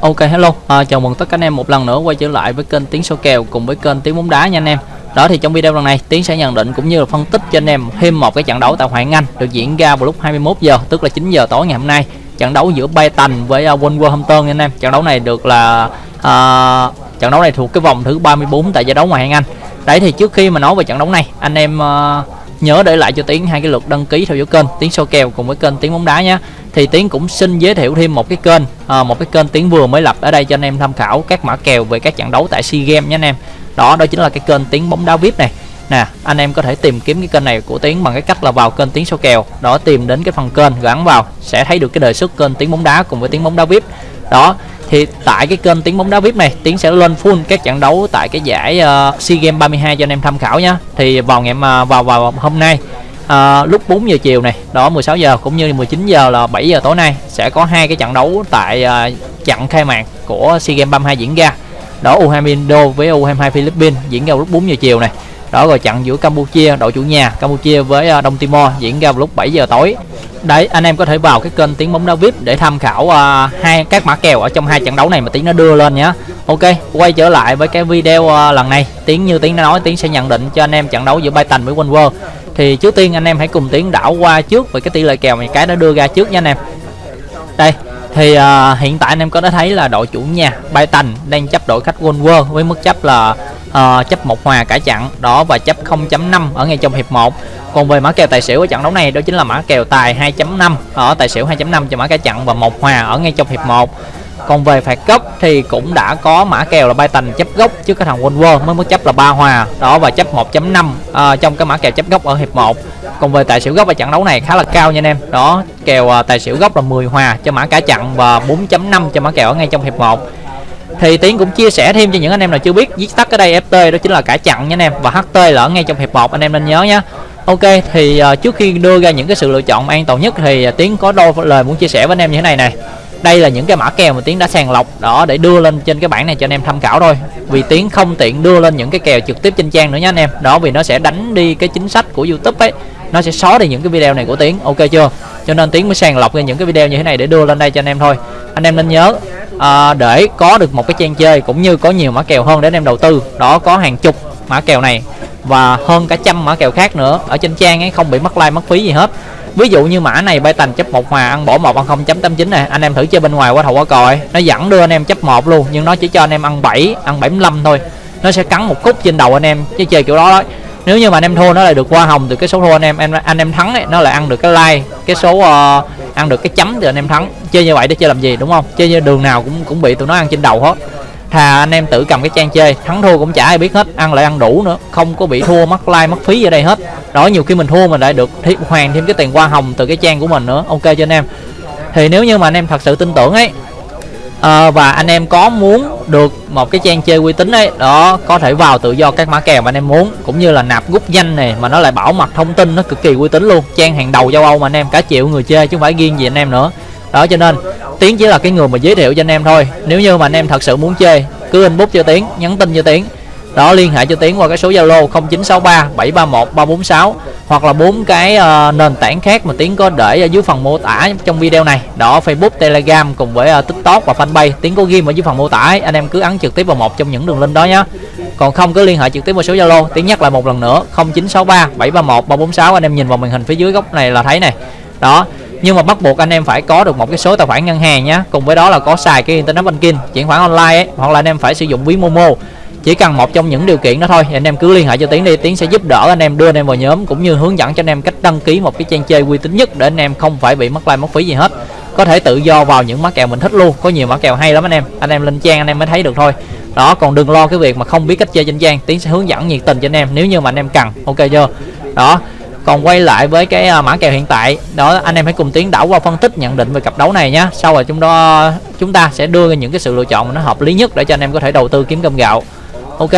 Ok hello, à, chào mừng tất cả anh em một lần nữa quay trở lại với kênh Tiếng số kèo cùng với kênh Tiếng bóng đá nha anh em. Đó thì trong video lần này Tiến sẽ nhận định cũng như là phân tích cho anh em thêm một cái trận đấu tại Hoàng Anh được diễn ra vào lúc 21 giờ tức là 9 giờ tối ngày hôm nay. Trận đấu giữa Brighton với uh, Wolverhampton nha anh em. Trận đấu này được là uh, trận đấu này thuộc cái vòng thứ 34 tại giải đấu ngoại hạng Anh. Đấy thì trước khi mà nói về trận đấu này, anh em uh, nhớ để lại cho Tiến hai cái lượt đăng ký theo dõi kênh Tiến số kèo cùng với kênh Tiến bóng đá nhé thì Tiến cũng xin giới thiệu thêm một cái kênh à, một cái kênh Tiến vừa mới lập ở đây cho anh em tham khảo các mã kèo về các trận đấu tại SEA Games nhé anh em. Đó đó chính là cái kênh Tiến bóng đá VIP này. Nè anh em có thể tìm kiếm cái kênh này của Tiến bằng cái cách là vào kênh Tiến số kèo. Đó tìm đến cái phần kênh gắn vào sẽ thấy được cái đề xuất kênh Tiến bóng đá cùng với Tiến bóng đá VIP. Đó thì tại cái kênh tiếng bóng đá vip này tiến sẽ lên full các trận đấu tại cái giải uh, sea games 32 cho anh em tham khảo nhé thì vào ngày mà vào vào hôm nay à, lúc 4 giờ chiều này đó 16 giờ cũng như 19 giờ là 7 giờ tối nay sẽ có hai cái trận đấu tại à, trận khai mạc của sea games 32 diễn ra. Đó U20 Indo với U22 Philippines diễn ra lúc 4 giờ chiều này. Đó rồi trận giữa Campuchia đội chủ nhà Campuchia với à, Đông Timor diễn ra vào lúc 7 giờ tối. Đấy anh em có thể vào cái kênh tiếng bóng đá vip để tham khảo uh, hai các mã kèo ở trong hai trận đấu này mà tiếng nó đưa lên nhé ok quay trở lại với cái video uh, lần này. Tiếng như tiếng đã nói tiếng sẽ nhận định cho anh em trận đấu giữa Brighton với Wolver thì trước tiên anh em hãy cùng tiến đảo qua trước về cái tỷ lệ kèo mà cái đã đưa ra trước nha anh em. Đây thì uh, hiện tại anh em có thể thấy là đội chủ nhà BAYTAN đang chấp đội khách Wolver với mức chấp là uh, chấp một hòa cả trận đó và chấp 0.5 ở ngay trong hiệp 1 còn về mã kèo tài xỉu ở trận đấu này đó chính là mã kèo tài 2.5 ở tài xỉu 2.5 cho mã cả trận và một hòa ở ngay trong hiệp 1 còn về phạt góc thì cũng đã có mã kèo là bay tành chấp góc trước cái thằng Wolver mới mức chấp là ba hòa. Đó và chấp 1.5 à, trong cái mã kèo chấp góc ở hiệp 1 còn về tài xỉu góc ở trận đấu này khá là cao nha anh em. Đó kèo à, tài xỉu góc là 10 hòa cho mã cả trận và 4.5 cho mã kèo ở ngay trong hiệp 1 thì tiến cũng chia sẻ thêm cho những anh em nào chưa biết viết tắt ở đây ft đó chính là cả chặn nha anh em và ht là ở ngay trong hiệp 1 anh em nên nhớ nhé ok thì uh, trước khi đưa ra những cái sự lựa chọn an toàn nhất thì uh, tiến có đôi lời muốn chia sẻ với anh em như thế này này đây là những cái mã kèo mà tiến đã sàng lọc đó để đưa lên trên cái bảng này cho anh em tham khảo thôi. Vì tiến không tiện đưa lên những cái kèo trực tiếp trên trang nữa nhé anh em. Đó vì nó sẽ đánh đi cái chính sách của youtube ấy. Nó sẽ xóa đi những cái video này của tiến. Ok chưa? Cho nên tiến mới sàng lọc ra những cái video như thế này để đưa lên đây cho anh em thôi. Anh em nên nhớ à, để có được một cái trang chơi cũng như có nhiều mã kèo hơn để anh em đầu tư. Đó có hàng chục mã kèo này và hơn cả trăm mã kèo khác nữa ở trên trang ấy không bị mất like mất phí gì hết ví dụ như mã này bay tành chấp một hòa ăn bỏ một ăn không chấm tám chín này anh em thử chơi bên ngoài qua thầu qua còi. Nó dẫn đưa anh em chấp một luôn nhưng nó chỉ cho anh em ăn 7 ăn 75 thôi. Nó sẽ cắn một khúc trên đầu anh em chứ chơi kiểu đó đó. Nếu như mà anh em thua nó lại được hoa hồng từ cái số thua anh em. Anh, anh em thắng ấy, nó lại ăn được cái like cái số uh, ăn được cái chấm từ anh em thắng. Chơi như vậy để chơi làm gì đúng không? Chơi như đường nào cũng cũng bị tụi nó ăn trên đầu hết thà anh em tự cầm cái trang chơi thắng thua cũng chả ai biết hết ăn lại ăn đủ nữa không có bị thua mất like mất phí ở đây hết. Đó nhiều khi mình thua mình lại được hoàn thêm cái tiền hoa hồng từ cái trang của mình nữa. Ok cho anh em. Thì nếu như mà anh em thật sự tin tưởng ấy à, và anh em có muốn được một cái trang chơi uy tín ấy đó có thể vào tự do các mã kèo mà anh em muốn cũng như là nạp gút danh này mà nó lại bảo mật thông tin nó cực kỳ uy tín luôn. Trang hàng đầu châu âu mà anh em cả triệu người chơi chứ không phải riêng gì anh em nữa đó cho nên tiến chỉ là cái người mà giới thiệu cho anh em thôi. Nếu như mà anh em thật sự muốn chơi cứ inbox cho tiến nhắn tin cho tiến. Đó liên hệ cho tiến qua cái số zalo 0963 731 346 hoặc là bốn cái uh, nền tảng khác mà tiến có để ở dưới phần mô tả trong video này. Đó facebook telegram cùng với uh, tiktok và fanpage. Tiến có ghi ở dưới phần mô tả ấy. anh em cứ ấn trực tiếp vào một trong những đường link đó nhé còn không cứ liên hệ trực tiếp vào số zalo. Tiến nhắc lại một lần nữa 0963 731 346 anh em nhìn vào màn hình phía dưới góc này là thấy này đó nhưng mà bắt buộc anh em phải có được một cái số tài khoản ngân hàng nhé cùng với đó là có xài cái internet banking, chuyển khoản online ấy, hoặc là anh em phải sử dụng ví momo. Chỉ cần một trong những điều kiện đó thôi anh em cứ liên hệ cho tiến đi. Tiến sẽ giúp đỡ anh em, đưa anh em vào nhóm, cũng như hướng dẫn cho anh em cách đăng ký một cái trang chơi uy tín nhất để anh em không phải bị mất like, mất phí gì hết. Có thể tự do vào những mã kèo mình thích luôn. Có nhiều mã kèo hay lắm anh em. Anh em lên trang anh em mới thấy được thôi. Đó, còn đừng lo cái việc mà không biết cách chơi trên trang. Tiến sẽ hướng dẫn nhiệt tình cho anh em. Nếu như mà anh em cần, ok chưa? Đó còn quay lại với cái à, mã kèo hiện tại. Đó anh em hãy cùng tiến đảo qua phân tích nhận định về cặp đấu này nhé sau rồi chúng đó chúng ta sẽ đưa ra những cái sự lựa chọn mà nó hợp lý nhất để cho anh em có thể đầu tư kiếm cơm gạo. Ok.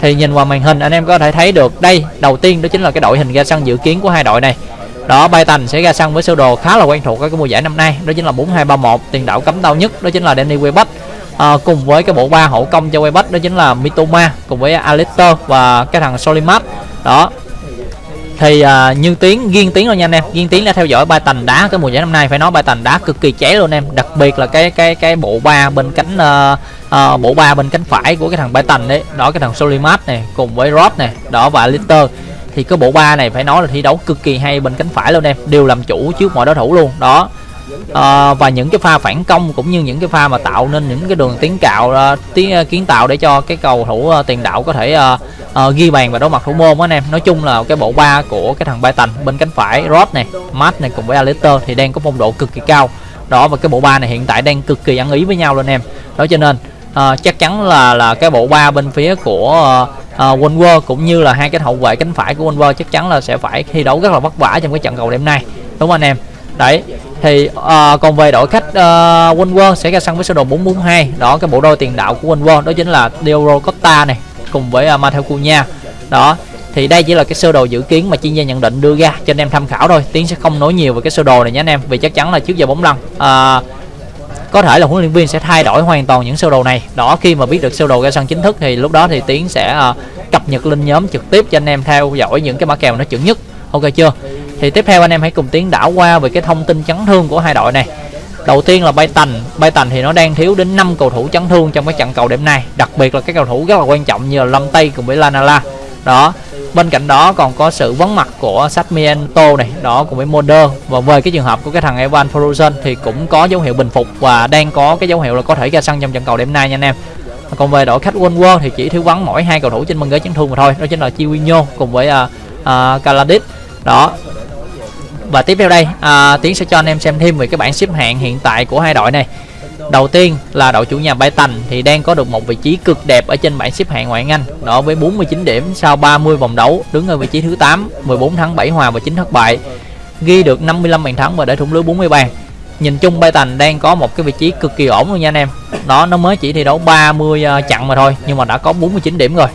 Thì nhìn vào màn hình anh em có thể thấy được đây đầu tiên đó chính là cái đội hình ra sân dự kiến của hai đội này. Đó bay tành sẽ ra sân với sơ đồ khá là quen thuộc ở cái mùa giải năm nay. Đó chính là 4231 tiền đạo cấm đau nhất đó chính là Danny webb à, ờ, cùng với cái bộ ba hậu công cho webb đó chính là Mitoma cùng với Alistair và cái thằng Solimat. Đó thì uh, như tiến riêng tiến rồi nha anh em. Riêng tiến đã theo dõi ba tành đá cái mùa giải năm nay. Phải nói ba tành đá cực kỳ cháy luôn em. Đặc biệt là cái cái cái bộ ba bên cánh uh, uh, bộ ba bên cánh phải của cái thằng ba tành đấy. Đó cái thằng Solimat này cùng với Rob này. Đó và Litter thì cái bộ ba này phải nói là thi đấu cực kỳ hay bên cánh phải luôn em. Đều làm chủ trước mọi đối thủ luôn. Đó à, và những cái pha phản công cũng như những cái pha mà tạo nên những cái đường tiến cạo uh, tiến uh, kiến tạo để cho cái cầu thủ uh, tiền đạo có thể uh, uh, ghi bàn và đối mặt thủ môn anh em. Nói chung là cái bộ ba của cái thằng bay tành bên cánh phải Rod này Matt này cùng với alister thì đang có phong độ cực kỳ cao. Đó và cái bộ ba này hiện tại đang cực kỳ ăn ý với nhau luôn em. Đó cho nên uh, chắc chắn là là cái bộ ba bên phía của uh, uh, Wolver cũng như là hai cái hậu vệ cánh phải của Wolver chắc chắn là sẽ phải thi đấu rất là vất vả trong cái trận cầu đêm nay. Đúng không anh em? Đấy thì uh, còn về đội khách ờ, uh, Wolver sẽ ra sân với sơ đồ 442 đó cái bộ đôi tiền đạo của Wolver đó chính là Diogo Costa này cùng với ờ, uh, Matteo Cunha. Đó thì đây chỉ là cái sơ đồ dự kiến mà chuyên gia nhận định đưa ra cho anh em tham khảo thôi. Tiến sẽ không nói nhiều về cái sơ đồ này nhé anh em vì chắc chắn là trước giờ bóng lăn. Uh, có thể là huấn luyện viên sẽ thay đổi hoàn toàn những sơ đồ này. Đó khi mà biết được sơ đồ ra sân chính thức thì lúc đó thì tiến sẽ uh, cập nhật lên nhóm trực tiếp cho anh em theo dõi những cái mã kèo nó chuẩn nhất. Ok chưa? Thì tiếp theo anh em hãy cùng tiến đảo qua về cái thông tin chấn thương của hai đội này. Đầu tiên là bay tành. Bay tành thì nó đang thiếu đến 5 cầu thủ chấn thương trong cái trận cầu đêm nay. Đặc biệt là các cầu thủ rất là quan trọng như là lâm tây cùng với lanala đó bên cạnh đó còn có sự vắng mặt của Satmiento này đó cùng với Moder và về cái trường hợp của cái thằng Evan frozen thì cũng có dấu hiệu bình phục và đang có cái dấu hiệu là có thể ra sân trong trận cầu đêm nay nha anh em. Còn về đội khách Wolver thì chỉ thiếu vắng mỗi hai cầu thủ trên băng ghế chấn thương mà thôi đó chính là Chiwinho cùng với à, à, uh, uh, Kaladit đó và tiếp theo đây à, tiến sẽ cho anh em xem thêm về cái bảng xếp hạng hiện tại của hai đội này. Đầu tiên là đội chủ nhà Brighton thì đang có được một vị trí cực đẹp ở trên bảng xếp hạng ngoại hạng Anh đó với 49 điểm sau 30 vòng đấu đứng ở vị trí thứ 8 14 thắng 7 hòa và 9 thất bại ghi được 55 bàn thắng và để thủng lưới 40 bàn. Nhìn chung Brighton đang có một cái vị trí cực kỳ ổn luôn nha anh em. Đó nó mới chỉ thi đấu 30 uh, trận mà thôi nhưng mà đã có 49 điểm rồi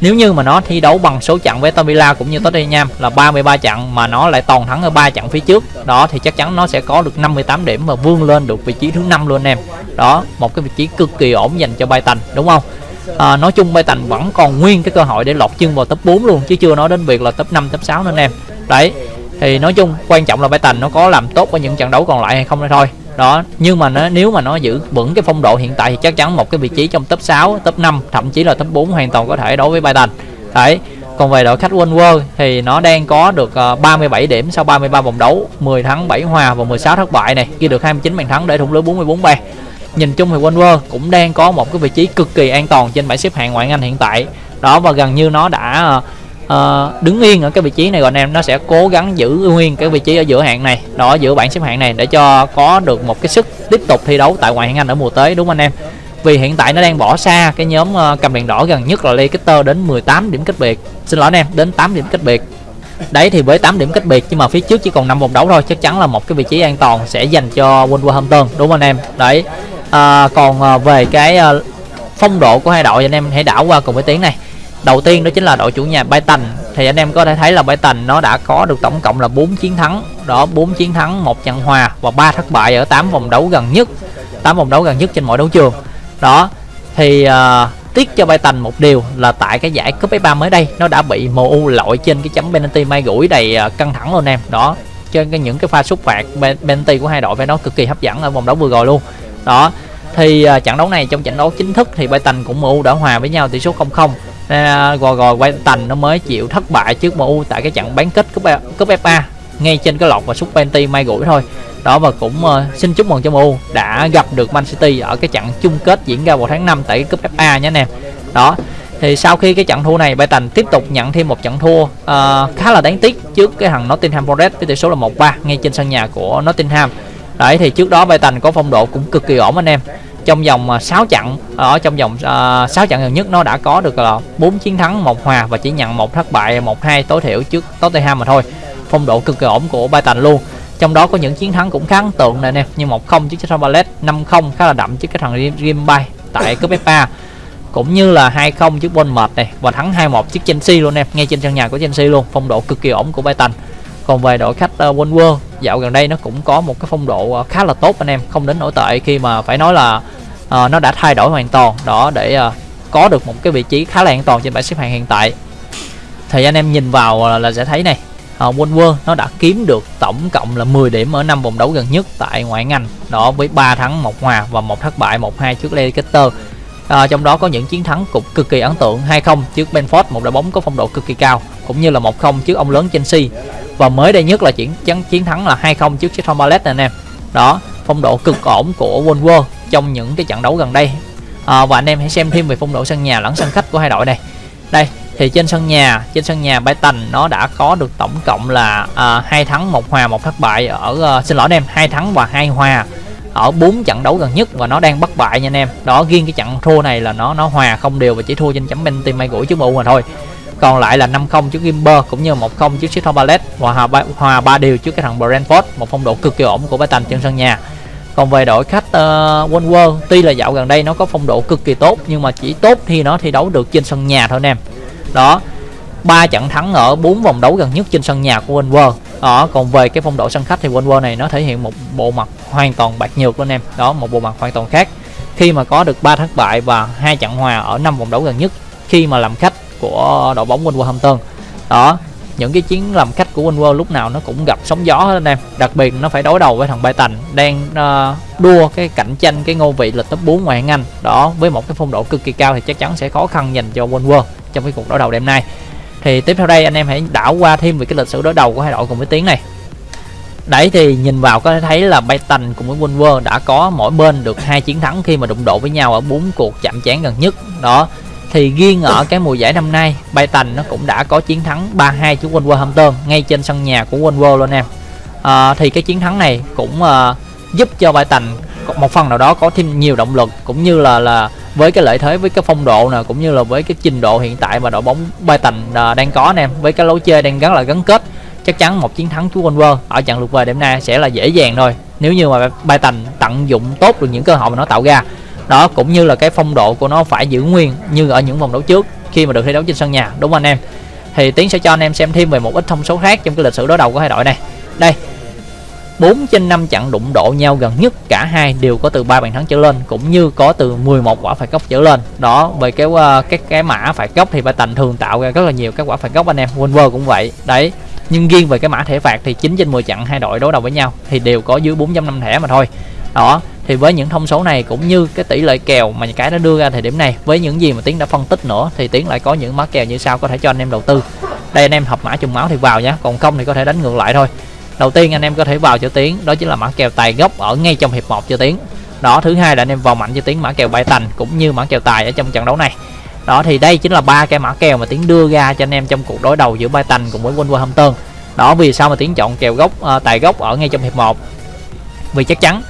nếu như mà nó thi đấu bằng số trận với Aston Villa cũng như Tottenham là 33 trận mà nó lại toàn thắng ở ba trận phía trước đó thì chắc chắn nó sẽ có được 58 điểm và vươn lên được vị trí thứ năm luôn em. Đó một cái vị trí cực kỳ ổn dành cho Brighton đúng không? À, nói chung Brighton vẫn còn nguyên cái cơ hội để lọt chân vào top 4 luôn chứ chưa nói đến việc là top 5 top 6 nữa em. Đấy thì nói chung quan trọng là Brighton nó có làm tốt ở những trận đấu còn lại hay không thôi đó, nhưng mà nó, nếu mà nó giữ vững cái phong độ hiện tại thì chắc chắn một cái vị trí trong top 6 top 5 thậm chí là top 4 hoàn toàn có thể đối với Brighton đấy, còn về đội khách Wolver thì nó đang có được ờ, 37 điểm sau 33 vòng đấu 10 thắng 7 hòa và 16 thất bại này, ghi được 29 bàn thắng để thủng lưới 44 bàn. Nhìn chung thì Wolver cũng đang có một cái vị trí cực kỳ an toàn trên bảng xếp hạng ngoại hạng Anh hiện tại. Đó, và gần như nó đã ờ, uh, đứng yên ở cái vị trí này rồi anh em nó sẽ cố gắng giữ nguyên cái vị trí ở giữa hạng này đó giữa bảng xếp hạng này để cho có được một cái sức tiếp tục thi đấu tại ngoại hạng Anh ở mùa tới đúng không anh em? Vì hiện tại nó đang bỏ xa cái nhóm uh, cầm đèn đỏ gần nhất là Leicester đến 18 điểm cách biệt. Xin lỗi anh em đến 8 điểm cách biệt. Đấy thì với 8 điểm cách biệt nhưng mà phía trước chỉ còn 5 vòng đấu thôi chắc chắn là một cái vị trí an toàn sẽ dành cho Wolverhampton đúng không anh em? Đấy à, còn uh, về cái uh, phong độ của hai đội anh em hãy đảo qua cùng với tiếng này đầu tiên đó chính là đội chủ nhà Brighton thì anh em có thể thấy là Brighton nó đã có được tổng cộng là 4 chiến thắng. Đó 4 chiến thắng một trận hòa và ba thất bại ở 8 vòng đấu gần nhất. 8 vòng đấu gần nhất trên mọi đấu trường. Đó thì uh, tiếc cho Brighton một điều là tại cái giải cúp F3 mới đây nó đã bị MU lội trên cái chấm penalty may gũi đầy uh, căng thẳng luôn em. Đó trên cái những cái pha xúc phạt penalty của hai đội với nó cực kỳ hấp dẫn ở vòng đấu vừa rồi luôn. Đó thì uh, trận đấu này trong trận đấu chính thức thì Brighton cũng MU đã hòa với nhau tỷ số 0-0 nên à, rồi rồi quay tành nó mới chịu thất bại trước MU tại cái trận bán kết cúp e, cúp FA ngay trên cái lọt và sút penalty may gũi thôi. Đó và cũng uh, xin chúc mừng cho MU đã gặp được Man City ở cái trận chung kết diễn ra vào tháng 5 tại cúp FA nhé anh em. Đó thì sau khi cái trận thua này Brighton tiếp tục nhận thêm một trận thua uh, khá là đáng tiếc trước cái thằng Nottingham Forest với tỷ số là 1-3 ngay trên sân nhà của Nottingham. Đấy thì trước đó Brighton có phong độ cũng cực kỳ ổn anh em trong vòng à, 6 trận à, ở trong vòng uh, 6 trận gần nhất nó đã có được là 4 chiến thắng một hòa và chỉ nhận một thất bại một hai tối thiểu trước Tottenham mà thôi. Phong độ cực kỳ ổn của Brighton luôn. Trong đó có những chiến thắng cũng khá ấn tượng này nè như một không trước Crystal Palace 5-0 khá là đậm trước cái thằng Rimbai tại cúp FA cũng như là 2-0 trước Bournemouth này và thắng 2-1 trước Chelsea luôn em ngay trên sân nhà của Chelsea luôn. Phong độ cực kỳ ổn của Brighton. Còn về đội khách à, uh, Wolver dạo gần đây nó cũng có một cái phong độ uh, khá là tốt anh em không đến nổi tệ khi mà phải nói là uh, nó đã thay đổi hoàn toàn đó để uh, có được một cái vị trí khá là an toàn trên bảng xếp hạng hiện tại. Thì anh em nhìn vào là là sẽ thấy này uh, Wolver nó đã kiếm được tổng cộng là 10 điểm ở năm vòng đấu gần nhất tại ngoại ngành đó với 3 thắng một hòa và một thất bại 1-2 trước Leicester. À, trong đó có những chiến thắng cũng cực kỳ ấn tượng 2-0 trước Benford một đội bóng có phong độ cực kỳ cao cũng như là 1-0 trước ông lớn Chelsea. Và mới đây nhất là chiến chiến, chiến thắng là 2-0 trước Crystal Palace này anh em. Đó phong độ cực ổn của Wolver trong những cái trận đấu gần đây. À, và anh em hãy xem thêm về phong độ sân nhà lẫn sân khách của hai đội này. Đây thì trên sân nhà trên sân nhà Brighton nó đã có được tổng cộng là à, hai uh, thắng một hòa một thất bại ở uh, xin lỗi anh em hai thắng và hai hòa ở bốn trận đấu gần nhất và nó đang bất bại nha anh em. Đó riêng cái trận thua này là nó nó hòa không đều và chỉ thua trên chấm penalty may gũi trước MU mà thôi. Còn lại là 5-0 trước Gimber cũng như 1-0 trước Crystal Palace và hòa ba, hòa ba điều trước cái thằng Brentford. Một phong độ cực kỳ ổn của Brighton trên sân nhà còn về đội khách ờ, uh, Wolver tuy là dạo gần đây nó có phong độ cực kỳ tốt nhưng mà chỉ tốt khi nó thi đấu được trên sân nhà thôi anh em. Đó ba trận thắng ở bốn vòng đấu gần nhất trên sân nhà của Wolver đó còn về cái phong độ sân khách thì Wolver này nó thể hiện một bộ mặt hoàn toàn bạc nhược anh em. Đó một bộ mặt hoàn toàn khác. Khi mà có được ba thất bại và hai trận hòa ở năm vòng đấu gần nhất khi mà làm khách của đội bóng Wolverhampton đó những cái chiến làm khách của Wolver lúc nào nó cũng gặp sóng gió hết anh em. Đặc biệt nó phải đối đầu với thằng Brighton đang uh, đua cái cạnh tranh cái ngôi vị là top 4 ngoại hạng Anh. Đó với một cái phong độ cực kỳ cao thì chắc chắn sẽ khó khăn dành cho Wolver trong cái cuộc đối đầu đêm nay. Thì tiếp theo đây anh em hãy đảo qua thêm về cái lịch sử đối đầu của hai đội cùng với tiếng này. Đấy thì nhìn vào có thể thấy là Brighton cùng với Wolver đã có mỗi bên được hai chiến thắng khi mà đụng độ với nhau ở bốn cuộc chạm trán gần nhất. Đó thì riêng ở cái mùa giải năm nay Brighton nó cũng đã có chiến thắng 3-2 trước Wolverhampton ngay trên sân nhà của Wolver luôn em. À, thì cái chiến thắng này cũng à, giúp cho Brighton một phần nào đó có thêm nhiều động lực cũng như là là với cái lợi thế với cái phong độ nè cũng như là với cái trình độ hiện tại mà đội bóng Brighton à, đang có anh em với cái lối chơi đang rất là gắn kết chắc chắn một chiến thắng của Wolver ở trận lượt về đêm nay sẽ là dễ dàng thôi. Nếu như mà Brighton tận dụng tốt được những cơ hội mà nó tạo ra đó cũng như là cái phong độ của nó phải giữ nguyên như ở những vòng đấu trước khi mà được thi đấu trên sân nhà đúng không anh em thì tiến sẽ cho anh em xem thêm về một ít thông số khác trong cái lịch sử đối đầu của hai đội này đây 4 trên 5 trận đụng độ nhau gần nhất cả hai đều có từ 3 bàn thắng trở lên cũng như có từ 11 quả phạt góc trở lên. Đó, về cái uh, cái cái mã phạt góc thì Tành thường tạo ra rất là nhiều các quả phạt góc anh em. Wolver cũng vậy. Đấy. Nhưng riêng về cái mã thẻ phạt thì 9 trên 10 trận hai đội đối đầu với nhau thì đều có dưới 4.5 thẻ mà thôi. Đó, thì với những thông số này cũng như cái tỷ lệ kèo mà cái nó đưa ra thời điểm này với những gì mà tiến đã phân tích nữa thì tiến lại có những mã kèo như sau có thể cho anh em đầu tư. Đây anh em hợp mã trùng máu thì vào nhé còn không thì có thể đánh ngược lại thôi. Đầu tiên anh em có thể vào cho tiến đó chính là mã kèo tài gốc ở ngay trong hiệp 1 cho tiến. Đó thứ hai là anh em vào mạnh cho tiến mã kèo bài tành cũng như mã kèo tài ở trong trận đấu này. Đó thì đây chính là ba cái mã kèo mà tiến đưa ra cho anh em trong cuộc đối đầu giữa bài tành cùng với Wolverhampton đó vì sao mà tiến chọn kèo gốc uh, tài gốc ở ngay trong hiệp 1 vì chắc chắn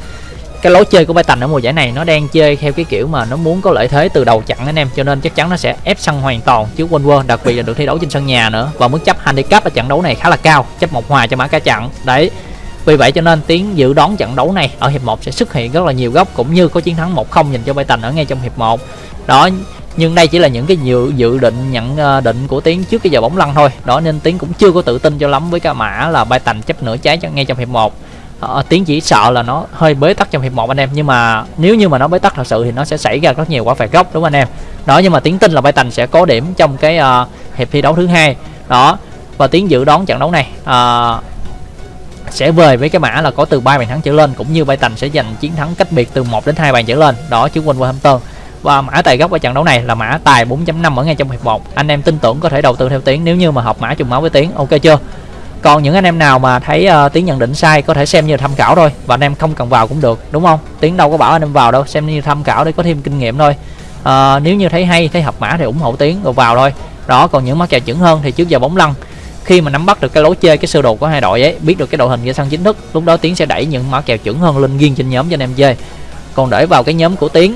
cái lối chơi của Brighton ở mùa giải này nó đang chơi theo cái kiểu mà nó muốn có lợi thế từ đầu chặn anh em, cho nên chắc chắn nó sẽ ép sân hoàn toàn trước Wolver đặc biệt là được thi đấu trên sân nhà nữa. Và mức chấp handicap ở trận đấu này khá là cao, chấp một hòa cho mã cá chặn. Đấy, vì vậy cho nên tiến dự đoán trận đấu này ở hiệp 1 sẽ xuất hiện rất là nhiều góc, cũng như có chiến thắng 1-0 dành cho Brighton ở ngay trong hiệp 1 đó, nhưng đây chỉ là những cái dự dự định, nhận ờ, định của tiến trước cái giờ bóng lăn thôi. Đó, nên tiến cũng chưa có tự tin cho lắm với cái mã là Brighton chấp nửa trái cho ngay trong hiệp 1 Ờ, uh, tiến chỉ sợ là nó hơi bế tắc trong hiệp một anh em nhưng mà nếu như mà nó bế tắc thật sự thì nó sẽ xảy ra rất nhiều quả phạt góc đúng không anh em? Đó nhưng mà tiến tin là Brighton sẽ có điểm trong cái uh, hiệp thi đấu thứ hai. Đó và tiến dự đoán trận đấu này uh, sẽ về với cái mã là có từ 3 bàn thắng trở lên cũng như Brighton sẽ giành chiến thắng cách biệt từ 1 đến 2 bàn trở lên. Đó chứ quên Wolverhampton. Và mã tài gốc ở trận đấu này là mã tài 4.5 ở ngay trong hiệp 1 anh em tin tưởng có thể đầu tư theo tiếng nếu như mà học mã trùng máu với tiếng ok chưa? Còn những anh em nào mà thấy ờ, uh, tiếng nhận định sai có thể xem như tham khảo thôi. Và anh em không cần vào cũng được đúng không? Tiếng đâu có bảo anh em vào đâu xem như tham khảo để có thêm kinh nghiệm thôi. Uh, nếu như thấy hay thấy hợp mã thì ủng hộ tiếng rồi vào thôi. Đó còn những mắc kèo chuẩn hơn thì trước giờ bóng lăn. Khi mà nắm bắt được cái lối chơi cái sơ đồ của hai đội ấy biết được cái đội hình ra sân chính thức lúc đó tiến sẽ đẩy những mã kèo chuẩn hơn lên riêng trên nhóm cho anh em chơi. Còn để vào cái nhóm của tiến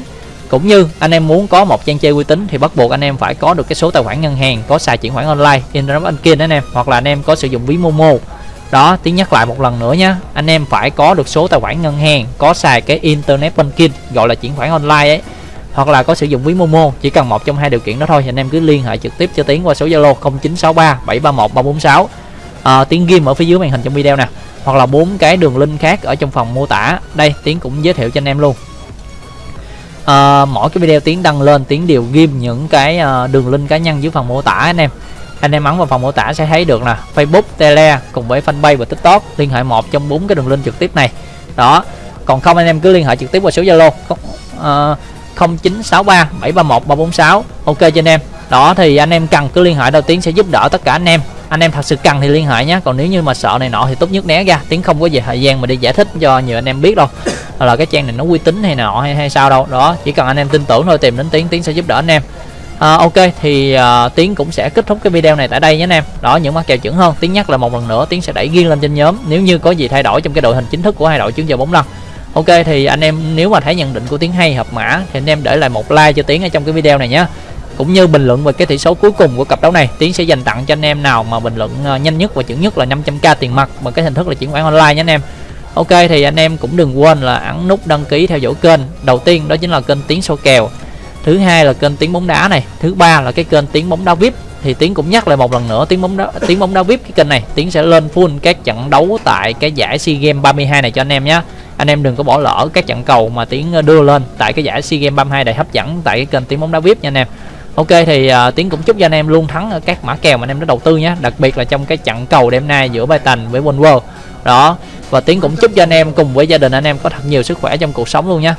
cũng như anh em muốn có một trang chơi uy tín thì bắt buộc anh em phải có được cái số tài khoản ngân hàng có xài chuyển khoản online internet banking anh em hoặc là anh em có sử dụng ví momo. Đó tiếng nhắc lại một lần nữa nhé anh em phải có được số tài khoản ngân hàng có xài cái internet banking gọi là chuyển khoản online ấy hoặc là có sử dụng ví momo chỉ cần một trong hai điều kiện đó thôi anh em cứ liên hệ trực tiếp cho tiến qua số zalo 0963 731 346 à, tiến ghim ở phía dưới màn hình trong video nè hoặc là bốn cái đường link khác ở trong phòng mô tả. Đây tiến cũng giới thiệu cho anh em luôn uh, mỗi cái video tiến đăng lên tiến đều ghim những cái uh, đường link cá nhân dưới phần mô tả anh em. Anh em ấn vào phần mô tả sẽ thấy được là Facebook, Tele cùng với fanpage và TikTok liên hệ một trong bốn cái đường link trực tiếp này. Đó còn không anh em cứ liên hệ trực tiếp qua số Zalo uh, 0963 731 346 ok cho anh em. Đó thì anh em cần cứ liên hệ đầu tiên sẽ giúp đỡ tất cả anh em. Anh em thật sự cần thì liên hệ nhé còn nếu như mà sợ này nọ thì tốt nhất né ra tiến không có về thời gian mà đi giải thích cho nhiều anh em biết đâu là cái trang này nó uy tín hay nọ hay hay sao đâu. Đó chỉ cần anh em tin tưởng thôi tìm đến tiến tiến sẽ giúp đỡ anh em. À, ok thì uh, tiến cũng sẽ kết thúc cái video này tại đây nhé anh em. Đó những mắc kèo chuẩn hơn. Tiến nhắc là một lần nữa tiến sẽ đẩy riêng lên trên nhóm nếu như có gì thay đổi trong cái đội hình chính thức của hai đội trước giờ bóng lăn ok thì anh em nếu mà thấy nhận định của tiến hay hợp mã thì anh em để lại một like cho tiến ở trong cái video này nhé. Cũng như bình luận về cái tỷ số cuối cùng của cặp đấu này tiến sẽ dành tặng cho anh em nào mà bình luận à, nhanh nhất và chuẩn nhất là 500k tiền mặt bằng cái hình thức là chuyển khoản online nhé anh em ok thì anh em cũng đừng quên là ấn nút đăng ký theo dõi kênh. Đầu tiên đó chính là kênh Tiếng Sâu kèo. Thứ hai là kênh tiếng bóng đá này. Thứ ba là cái kênh tiếng bóng đá vip thì tiến cũng nhắc lại một lần nữa tiếng bóng đá tiếng bóng đá vip cái kênh này tiến sẽ lên full các trận đấu tại cái giải sea games 32 này cho anh em nhé. Anh em đừng có bỏ lỡ các trận cầu mà tiến ờ, đưa lên tại cái giải sea games 32 đầy hấp dẫn tại cái kênh tiếng bóng đá vip nha anh em. Ok thì uh, tiến cũng chúc cho anh em luôn thắng ở các mã kèo mà anh em đã đầu tư nhé. Đặc biệt là trong cái trận cầu đêm nay giữa Brighton với Wolves đó và tiến cũng chúc cho anh em cùng với gia đình anh em có thật nhiều sức khỏe trong cuộc sống luôn nhé